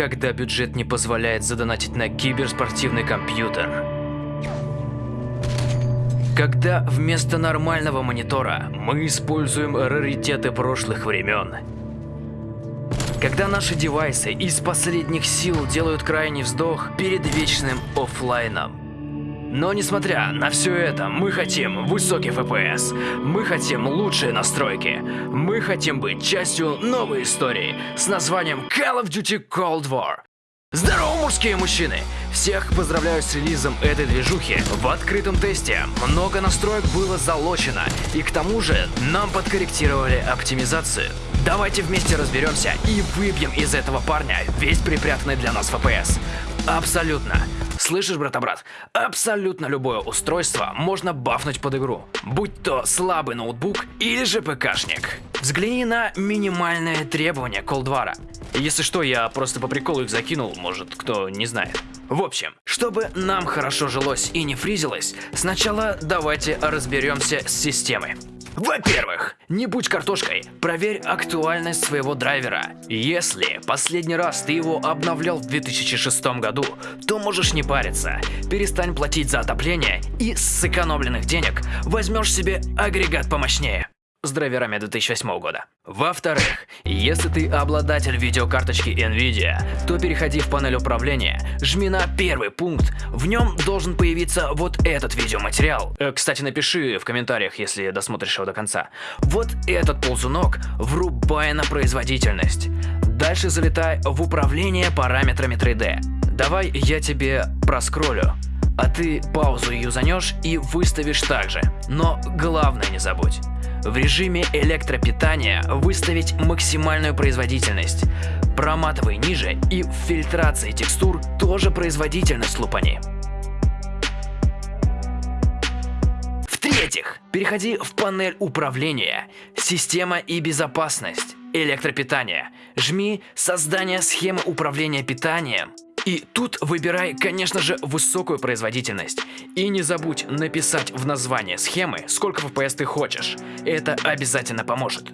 когда бюджет не позволяет задонатить на киберспортивный компьютер. Когда вместо нормального монитора мы используем раритеты прошлых времен. Когда наши девайсы из последних сил делают крайний вздох перед вечным оффлайном. Но несмотря на все это, мы хотим высокий FPS, мы хотим лучшие настройки, мы хотим быть частью новой истории с названием Call of Duty Cold War. Здорово, мужские мужчины! Всех поздравляю с релизом этой движухи. В открытом тесте много настроек было залочено, и к тому же нам подкорректировали оптимизацию. Давайте вместе разберемся и выбьем из этого парня весь припрятанный для нас FPS. Абсолютно. Слышишь, брата-брат? Абсолютно любое устройство можно бафнуть под игру. Будь то слабый ноутбук или же ПКшник. Взгляни на минимальные требования Колдвара. Если что, я просто по приколу их закинул, может кто не знает. В общем, чтобы нам хорошо жилось и не фризилось, сначала давайте разберемся с системой. Во-первых, не будь картошкой, проверь актуальность своего драйвера. Если последний раз ты его обновлял в 2006 году, то можешь не париться. Перестань платить за отопление и с сэкономленных денег возьмешь себе агрегат помощнее с драйверами 2008 года. Во-вторых, если ты обладатель видеокарточки NVIDIA, то переходи в панель управления, жми на первый пункт, в нем должен появиться вот этот видеоматериал. Э, кстати, напиши в комментариях, если досмотришь его до конца. Вот этот ползунок врубай на производительность. Дальше залетай в управление параметрами 3D. Давай я тебе проскроллю а ты паузу юзанешь и выставишь также. Но главное не забудь. В режиме электропитания выставить максимальную производительность. Проматывай ниже и в фильтрации текстур тоже производительность лупани. В-третьих, переходи в панель управления, система и безопасность, электропитание. Жми создание схемы управления питанием и тут выбирай, конечно же, высокую производительность. И не забудь написать в название схемы, сколько FPS ты хочешь. Это обязательно поможет.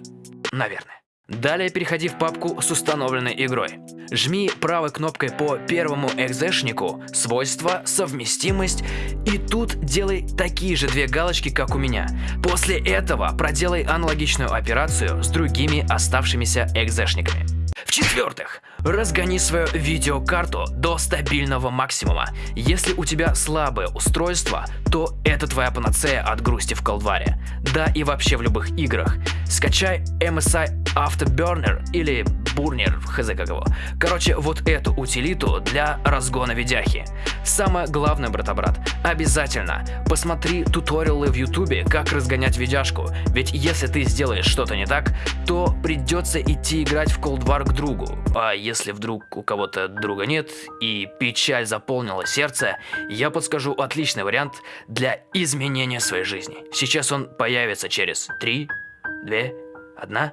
Наверное. Далее переходи в папку с установленной игрой. Жми правой кнопкой по первому экзешнику «Свойства», «Совместимость» и тут делай такие же две галочки, как у меня. После этого проделай аналогичную операцию с другими оставшимися экзешниками. В-четвертых, разгони свою видеокарту до стабильного максимума. Если у тебя слабое устройство, то это твоя панацея от грусти в колдваре. Да и вообще в любых играх. Скачай MSI Afterburner или Burner, хз как его. Короче, вот эту утилиту для разгона видяхи. Самое главное, брата-брат, обязательно посмотри туториалы в ютубе, как разгонять видяшку. Ведь если ты сделаешь что-то не так, то придется идти играть в Cold War к другу. А если вдруг у кого-то друга нет и печаль заполнила сердце, я подскажу отличный вариант для изменения своей жизни. Сейчас он появится через 3, 2, 1.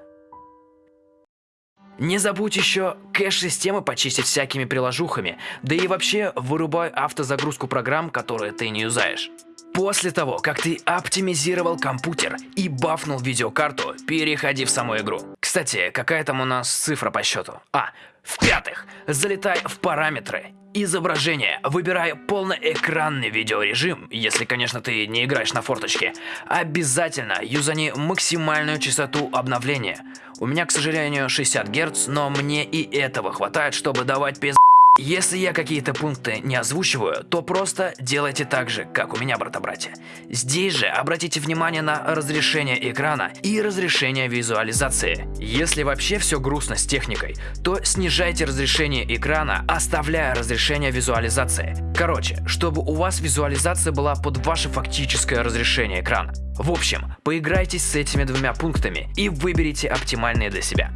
Не забудь еще кэш-системы почистить всякими приложухами, да и вообще вырубай автозагрузку программ, которые ты не юзаешь. После того, как ты оптимизировал компьютер и бафнул видеокарту, переходи в саму игру. Кстати, какая там у нас цифра по счету? А, в-пятых, залетай в параметры. Изображение. Выбирай полноэкранный видеорежим, если, конечно, ты не играешь на форточке. Обязательно юзани максимальную частоту обновления. У меня, к сожалению, 60 Гц, но мне и этого хватает, чтобы давать пиз... Если я какие-то пункты не озвучиваю, то просто делайте так же, как у меня, брата-братья. Здесь же обратите внимание на разрешение экрана и разрешение визуализации. Если вообще все грустно с техникой, то снижайте разрешение экрана, оставляя разрешение визуализации. Короче, чтобы у вас визуализация была под ваше фактическое разрешение экрана. В общем, поиграйтесь с этими двумя пунктами и выберите оптимальные для себя.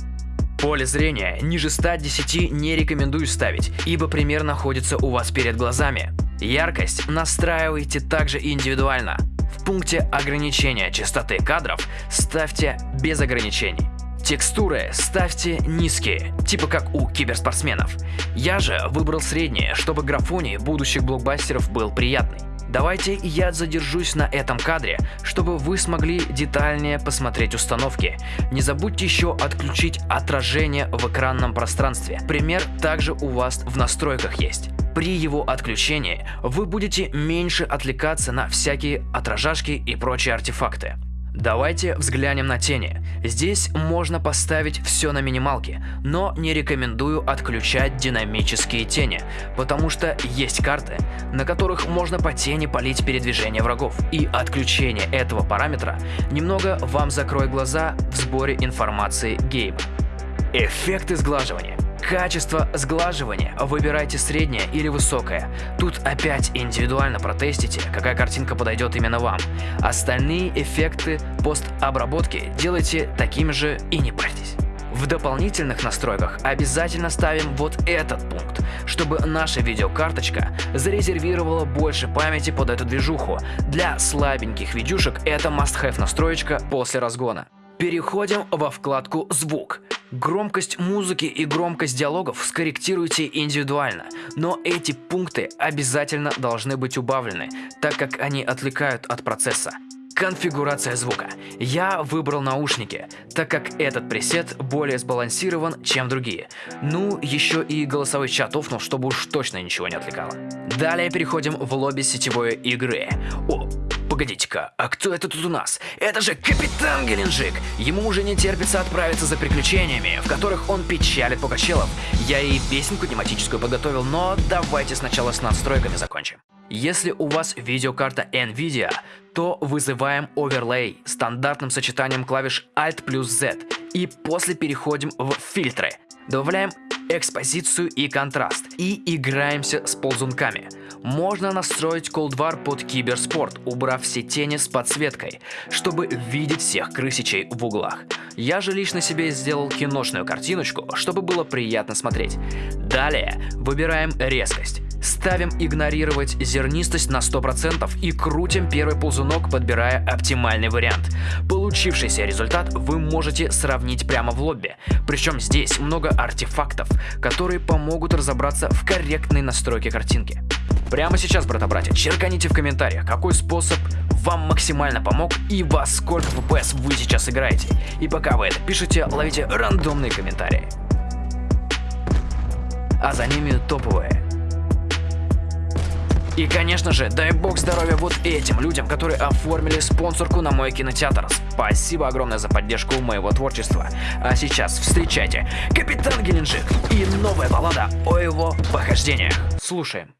Поле зрения ниже 110 не рекомендую ставить, ибо пример находится у вас перед глазами. Яркость настраивайте также индивидуально. В пункте ограничения частоты кадров ставьте без ограничений. Текстуры ставьте низкие, типа как у киберспортсменов. Я же выбрал средние, чтобы графоний будущих блокбастеров был приятный. Давайте я задержусь на этом кадре, чтобы вы смогли детальнее посмотреть установки. Не забудьте еще отключить отражение в экранном пространстве. Пример также у вас в настройках есть. При его отключении вы будете меньше отвлекаться на всякие отражашки и прочие артефакты. Давайте взглянем на тени. Здесь можно поставить все на минималке, но не рекомендую отключать динамические тени, потому что есть карты, на которых можно по тени полить передвижение врагов. И отключение этого параметра немного вам закроет глаза в сборе информации гейма. Эффекты сглаживания. Качество сглаживания выбирайте среднее или высокое. Тут опять индивидуально протестите, какая картинка подойдет именно вам. Остальные эффекты постобработки делайте такими же и не парьтесь. В дополнительных настройках обязательно ставим вот этот пункт, чтобы наша видеокарточка зарезервировала больше памяти под эту движуху. Для слабеньких видюшек это must-have настроечка после разгона. Переходим во вкладку «Звук». Громкость музыки и громкость диалогов скорректируйте индивидуально, но эти пункты обязательно должны быть убавлены, так как они отвлекают от процесса. Конфигурация звука. Я выбрал наушники, так как этот пресет более сбалансирован, чем другие. Ну, еще и голосовой чат офнул, чтобы уж точно ничего не отвлекало. Далее переходим в лобби сетевой игры. О, Погодите-ка, а кто это тут у нас? Это же Капитан Геленджик! Ему уже не терпится отправиться за приключениями, в которых он печалит Пугачелов. Я и песенку тематическую подготовил, но давайте сначала с настройками закончим. Если у вас видеокарта NVIDIA, то вызываем оверлей стандартным сочетанием клавиш Alt плюс Z и после переходим в фильтры. Добавляем экспозицию и контраст и играемся с ползунками. Можно настроить колдвар под киберспорт, убрав все тени с подсветкой, чтобы видеть всех крысичей в углах. Я же лично себе сделал киношную картиночку, чтобы было приятно смотреть. Далее выбираем резкость. Ставим игнорировать зернистость на 100% и крутим первый ползунок, подбирая оптимальный вариант. Получившийся результат вы можете сравнить прямо в лобби. Причем здесь много артефактов, которые помогут разобраться в корректной настройке картинки. Прямо сейчас, брата-братья, черканите в комментариях, какой способ вам максимально помог и во сколько FPS вы сейчас играете. И пока вы это пишете, ловите рандомные комментарии. А за ними топовые. И, конечно же, дай бог здоровья вот этим людям, которые оформили спонсорку на мой кинотеатр. Спасибо огромное за поддержку моего творчества. А сейчас встречайте Капитан Геленджик и новая баллада о его похождениях. Слушаем.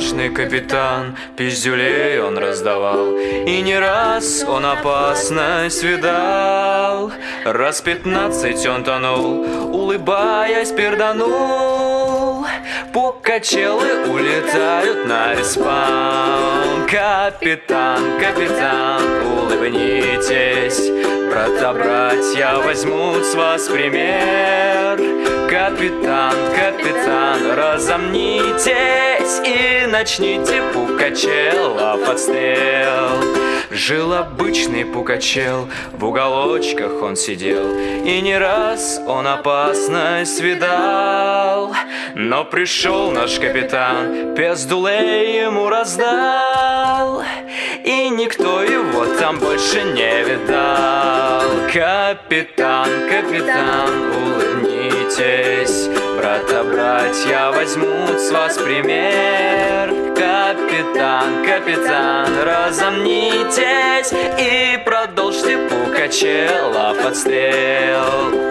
Отважный капитан, пиздюлей он раздавал, И не раз он опасность видал. Раз пятнадцать он тонул, улыбаясь перданул. Пукачелы улетают на респаун. Капитан, капитан, улыбнитесь, Брата-братья возьмут с вас пример. Капитан, капитан, разомнитесь и начните Пукачелов отстрел. Жил обычный Пукачел, в уголочках он сидел, И не раз он опасность видал. Но пришел наш капитан, пездулей ему раздал, И никто его там больше не видал. Капитан, капитан, улыбнитесь, здесь Брата-братья возьмут с вас пример. Капитан, капитан, разомнитесь И продолжьте Пукачела подстрел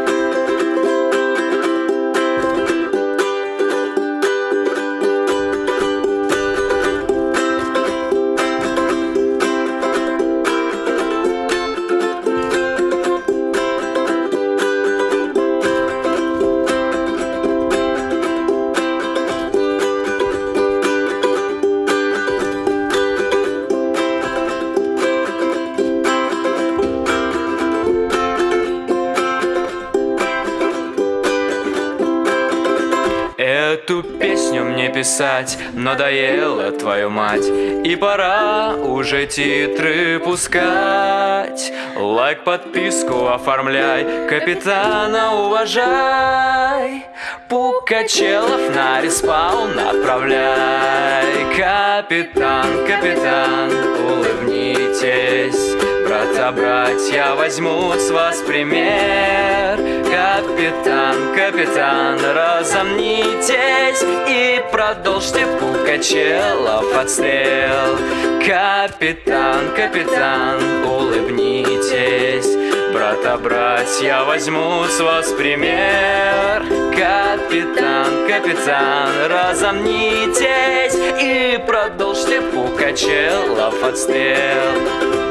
Эту песню мне писать. Надоела твою мать. И пора уже титры пускать. Лайк, подписку оформляй, капитана уважай. Пукачелов на респаун отправляй Капитан, капитан, улыбнитесь. Брата, братья возьмут с вас пример Капитан, капитан, разомнитесь И продолжьте Пукачелов отстрел Капитан, капитан, улыбнитесь Брата, братья возьмут с вас пример. Капитан, капитан, разомнитесь И продолжьте Пукачелов отстрел